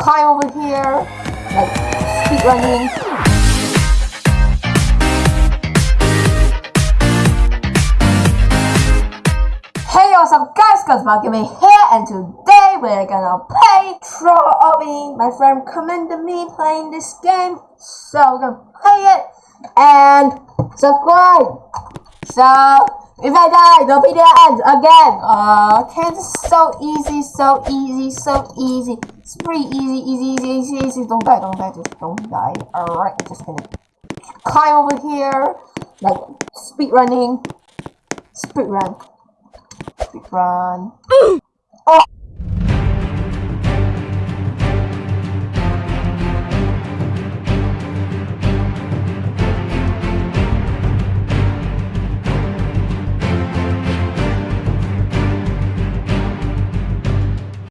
climb over here, like speed running. Hey what's up guys, guys me here and today we're gonna play Troll Obby. My friend commended me playing this game, so we're gonna play it and subscribe. So if I die, the end again. Uh, okay, this is so easy, so easy, so easy. It's pretty easy, easy, easy, easy, easy. Don't die, don't die, just don't die. Alright, I'm just gonna climb over here, like speed running, speed run, speed run. oh.